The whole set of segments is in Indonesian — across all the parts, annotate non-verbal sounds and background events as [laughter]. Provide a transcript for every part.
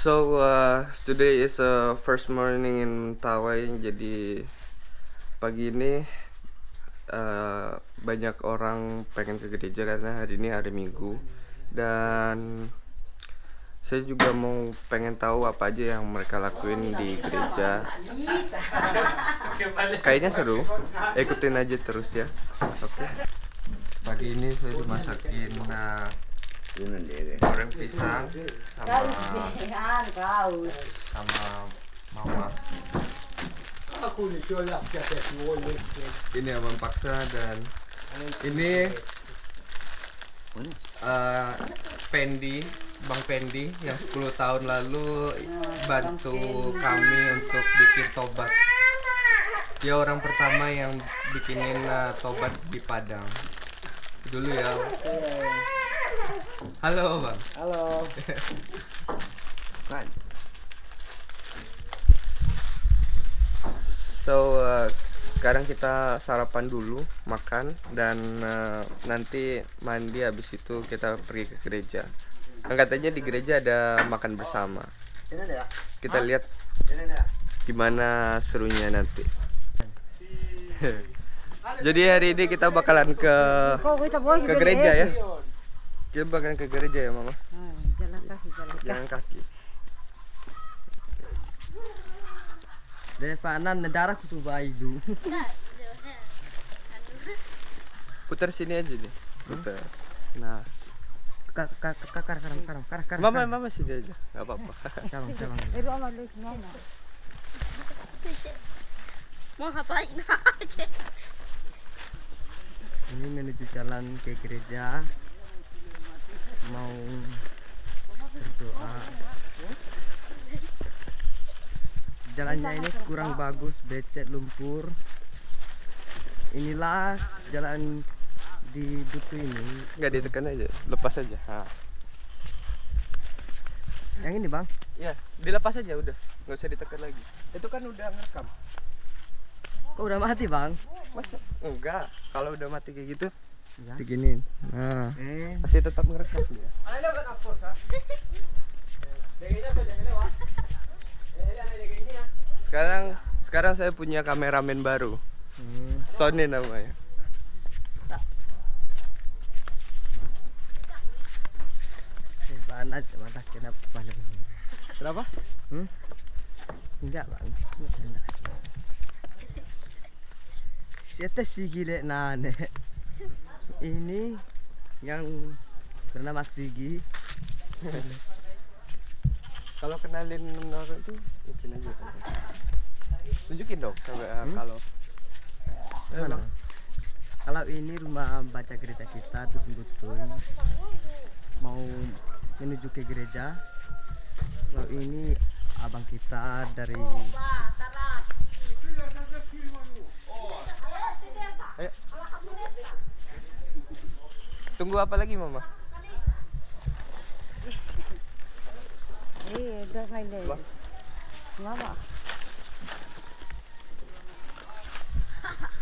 So uh, today is a first morning in Tawai. Jadi pagi ini uh, banyak orang pengen ke gereja karena hari ini hari Minggu dan saya juga mau pengen tahu apa aja yang mereka lakuin di gereja. Kayaknya seru. Ikutin aja terus ya. Oke. Pagi ini saya dimasakin nah, goreng pisang sama sama mama. Ini abang paksa dan ini uh, Pendi Bang Pendi yang 10 tahun lalu bantu kami untuk bikin tobat. Dia orang pertama yang bikinin uh, tobat di Padang. Dulu ya halo bang Halo. [laughs] So uh, sekarang kita sarapan dulu, makan dan uh, nanti mandi habis itu kita pergi ke gereja. Kan katanya di gereja ada makan bersama. Kita lihat gimana serunya nanti. [laughs] Jadi hari ini kita bakalan ke ke gereja ya. Kita bakalan ke gereja ya mama. Jalan kaki, jalan Jalan kaki. Dari panan darah kutu bayi dulu. [laughs] Putar sini aja nih. Putar. Nah, Kak kak kak kar kar kar kar kar. mama mama sini aja. Gak apa-apa. Cabang cabang. Itu amat lu semua. Mau ngapain aja? Ini menuju jalan ke gereja. Mau berdoa. Jalannya ini kurang bagus, becet lumpur. Inilah jalan di Butu ini. Nggak ditekan aja, lepas aja. Nah. Yang ini bang, Ya, dilepas aja udah. Nggak usah ditekan lagi. Itu kan udah ngerekam. kok udah mati bang? Masa? Enggak. Kalau udah mati kayak gitu, Ya. diginin. Nah, Eh, masih tetap ngerekam dia. Sekarang sekarang saya punya kameramen baru. hmm. Sony namanya. panas mata kenapa panas? Kenapa? Hmm? Enggak bang, enggak. Siapa sih gile nane? Ini yang bernama Sigi. Kalau kenalin orang itu ikutin aja. Tunjukin dong Hmm? kalau Mana? Kalau ini rumah baca gereja kita terus Butuy mau menuju ke gereja. Kalau ini abang kita dari tunggu apa lagi mama? Iya, dah main deh. Mama.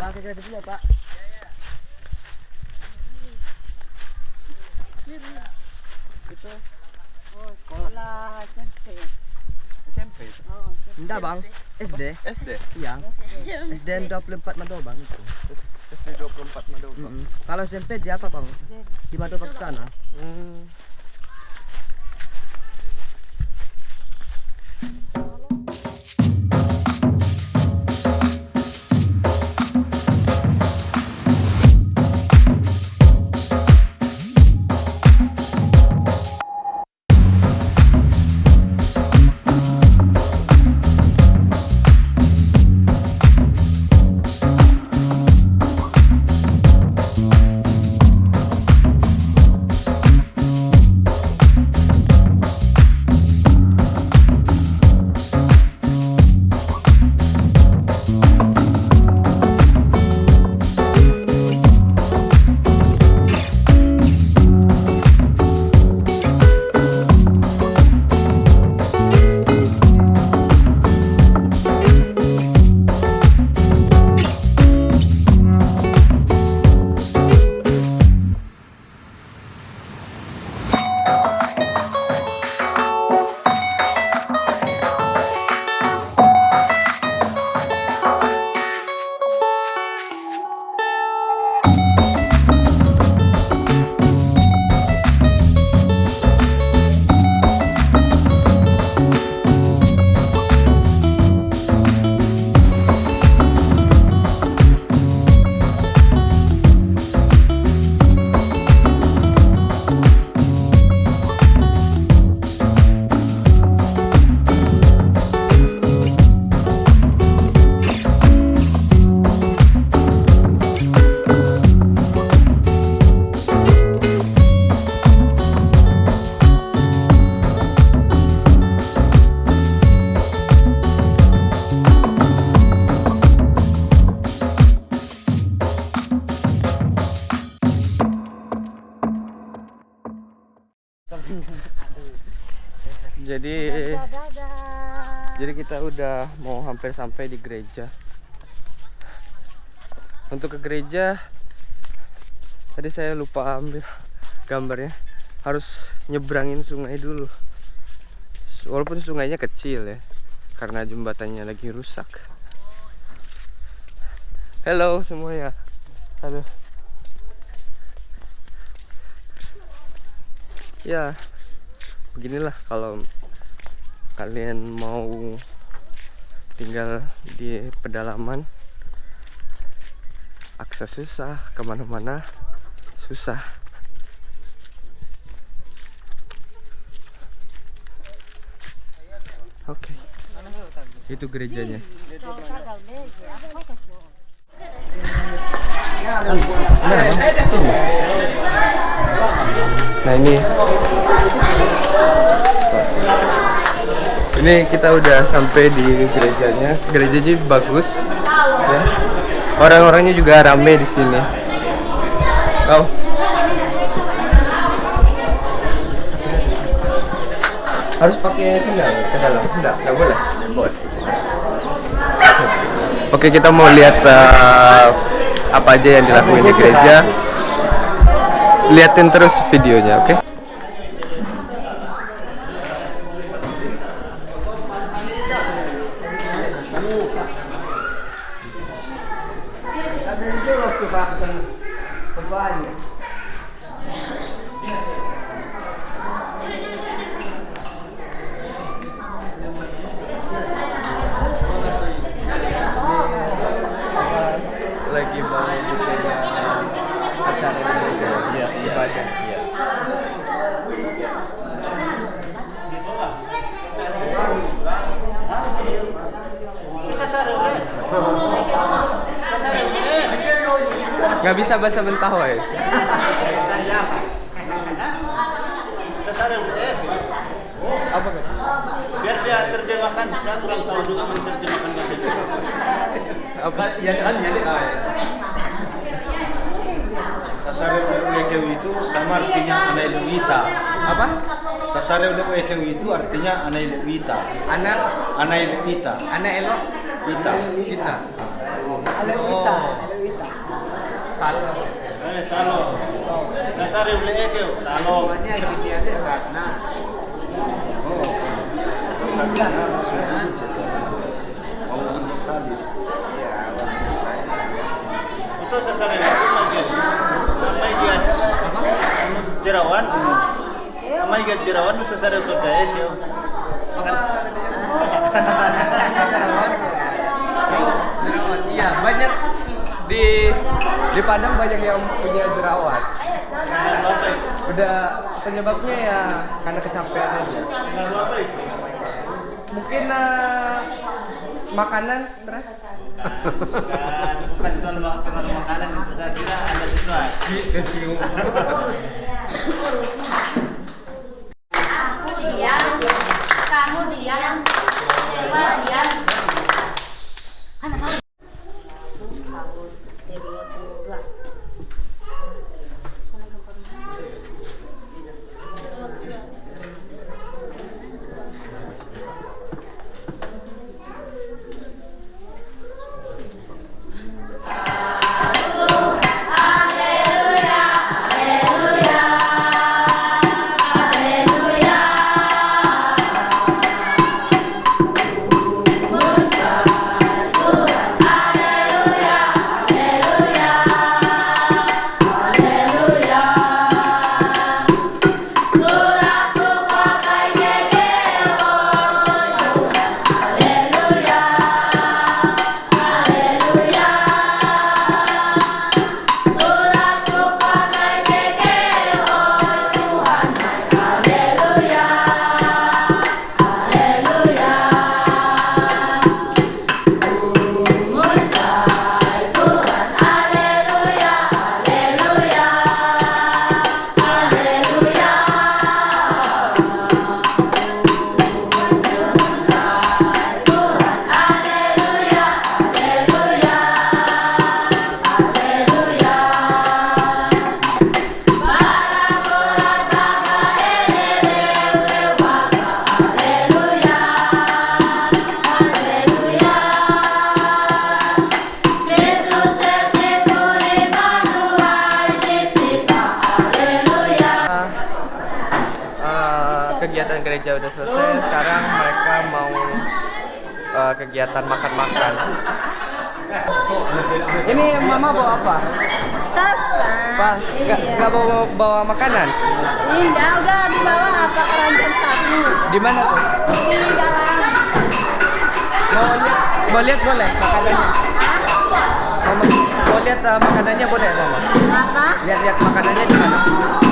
Pak gereja dulu Pak. Itu Oh, sekolah SMP. SMP. Oh, Enggak, Bang. SD. SD. Iya. SDN 24 Madobang itu. SD 24 Madoka. Mm-mm. Kalau SMP di apa, Bang? Di Madobang sana. Hmm. Jadi jadi kita udah mau hampir sampai di gereja. Untuk ke gereja tadi saya lupa ambil gambarnya. Harus nyebrangin sungai dulu. Walaupun sungainya kecil ya, karena jembatannya lagi rusak. Halo semuanya. Halo. Ya, beginilah kalau kalian mau tinggal di pedalaman akses susah ke mana-mana susah. Oke. Itu gerejanya. Nah ini ini kita udah sampai di gerejanya. Gerejanya bagus. Ya. orang-orangnya juga rame di sini. Oh harus pakai sendal ke dalam. Enggak enggak boleh. Boleh. Oke kita mau lihat eh, apa aja yang dilakuin di gereja. Liatin terus videonya oke? lagi mau bikin uh, iya iya nggak bisa bahasa Mentawai apa kan biar dia terjemahkan saya kurang tahu juga menerjemahkan bahasa apa? Ya kan jadi sasare ulekeu itu sama artinya anai lewita apa? Sasare ulekeu itu artinya anai lewita anak? Anai lewita anak elok ita kita oh. salah eh salo. Sasare ulekeu salo. Oh Sakina maksudnya mau untuk salib itu sasare itu daya itu Oh, jerawat. Iya, banyak di di Padang banyak yang punya jerawat. Udah penyebabnya ya karena kecapean aja. Mungkin eh, makanan stres. Dan bukan soal mak- pengaruh makanan itu saya kira ada sesuatu Aku [laughs] Gracias. Kegiatan makan-makan. Ini mama bawa apa? Tas Pas, nggak nggak bawa bawa makanan? Indah udah dibawa apa? Keranjang satu. di mana tuh? Di dalam. mau lihat mau lihat boleh makanannya? Mama, mau lihat eh, makanannya boleh mama? Apa? lihat-lihat makanannya di mana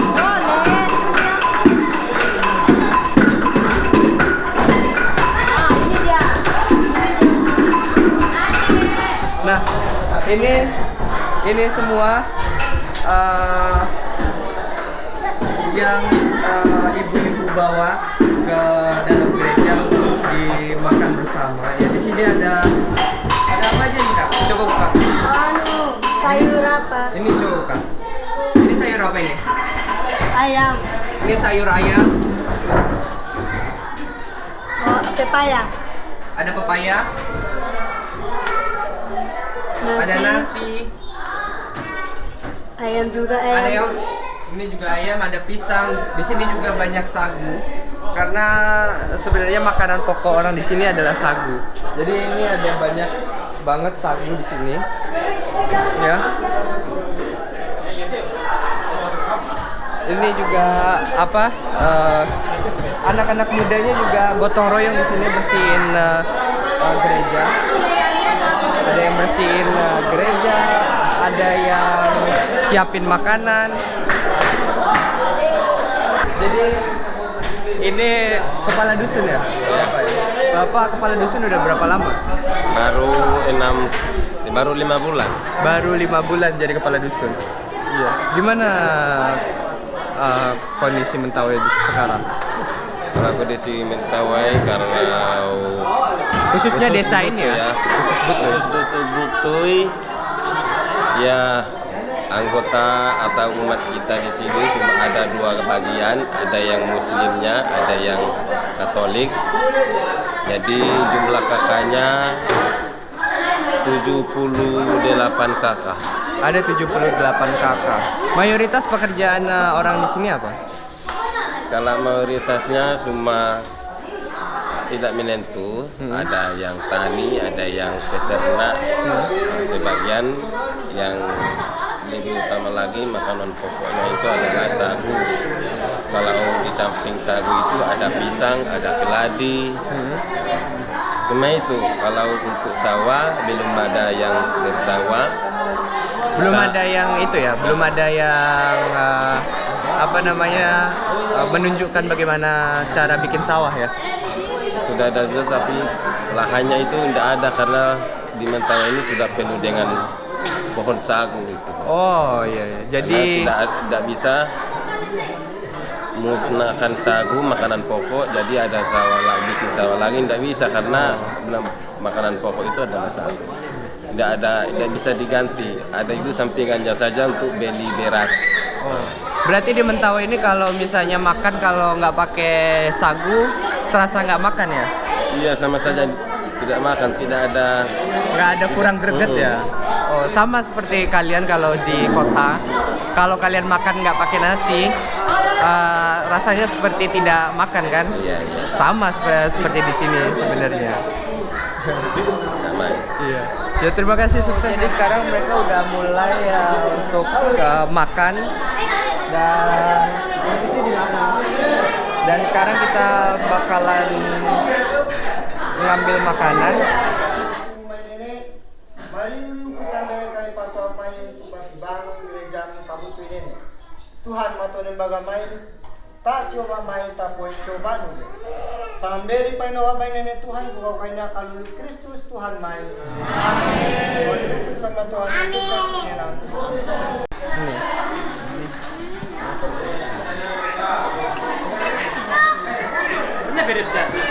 ini ini semua eh, yang eh, ibu-ibu bawa ke dalam gereja untuk dimakan bersama. Ya di sini ada ada apa aja nih kak? Coba buka. Anu, sayur apa? Ini coba buka. Ini sayur apa ini? Ayam. Ini sayur ayam. Oh, pepaya. Ada pepaya. Ada nasi. Ayam juga ayam. Ada yang ini juga ayam, ada pisang. Di sini juga banyak sagu. Karena sebenarnya makanan pokok orang di sini adalah sagu. Jadi ini ada banyak banget sagu di sini. Ya. Ini juga apa? eh, anak-anak mudanya juga gotong royong di sini bersihin eh, eh, gereja. Ada yang bersihin eh, gereja, ada yang siapin makanan. Jadi ini kepala dusun ya? Bapak ya? Bapak kepala dusun udah berapa lama? baru enam baru lima bulan Baru lima bulan jadi kepala dusun. Iya. Gimana uh, kondisi Mentawai sekarang? di sini Mentawai karena Khususnya Khusus desa ini Butuh ya? Khusus Butuh. khusus Butuy ya anggota atau umat kita di sini cuma ada dua bagian ada yang muslimnya ada yang katolik jadi jumlah kakaknya 78 kakak Ada 78 kakak. Mayoritas pekerjaan uh, orang di sini apa? Kalau mayoritasnya cuma tidak menentu, ada yang tani, ada yang peternak, sebagian yang lebih utama lagi makanan pokoknya itu adalah sagu. Kalau di samping sagu itu ada pisang, ada keladi, cuma itu. Kalau untuk sawah belum ada yang bersawah. Belum ada yang itu ya, belum ada yang uh, apa namanya uh, menunjukkan bagaimana cara bikin sawah ya. Sudah ada juga tapi lahannya itu tidak ada karena di Mentawai ini sudah penuh dengan pohon sagu itu. Oh iya, iya. jadi tidak tidak bisa musnahkan sagu makanan pokok jadi ada sawah lagi bikin sawah lagi tidak bisa karena belum makanan pokok itu adalah sagu tidak ada tidak bisa diganti ada itu sampingannya saja untuk beli beras oh. berarti di Mentawai ini kalau misalnya makan kalau nggak pakai sagu serasa nggak makan ya? iya sama saja tidak makan tidak ada Nggak ada kurang greget ya? Oh sama seperti kalian kalau di kota, kalau kalian makan nggak pakai nasi, eh, rasanya seperti tidak makan kan? iya iya Sama sep- seperti di sini sebenarnya. sama Iya. Ya terima kasih sukses. Jadi sekarang mereka udah mulai ya untuk uh, makan dan dan sekarang kita bakalan mengambil makanan. Tuhan matonin bagamay ta siya may tapoy siya Samberi pa inawa may nene Tuhan kung kay na kaluli Kristus Tuhan. Sa matuan Amen. Ini beda sih.